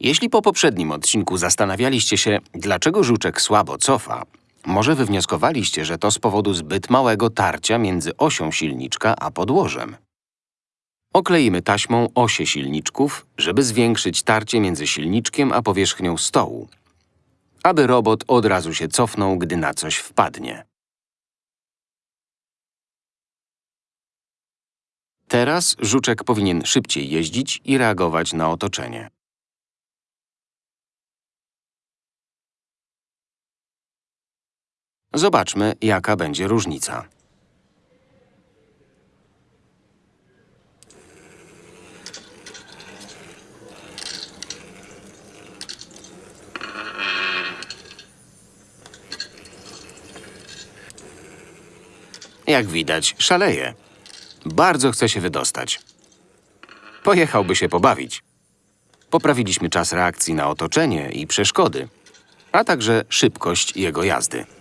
Jeśli po poprzednim odcinku zastanawialiście się, dlaczego żuczek słabo cofa, może wywnioskowaliście, że to z powodu zbyt małego tarcia między osią silniczka a podłożem. Okleimy taśmą osie silniczków, żeby zwiększyć tarcie między silniczkiem a powierzchnią stołu, aby robot od razu się cofnął, gdy na coś wpadnie. Teraz żuczek powinien szybciej jeździć i reagować na otoczenie. Zobaczmy, jaka będzie różnica. Jak widać, szaleje. Bardzo chce się wydostać. Pojechałby się pobawić. Poprawiliśmy czas reakcji na otoczenie i przeszkody, a także szybkość jego jazdy.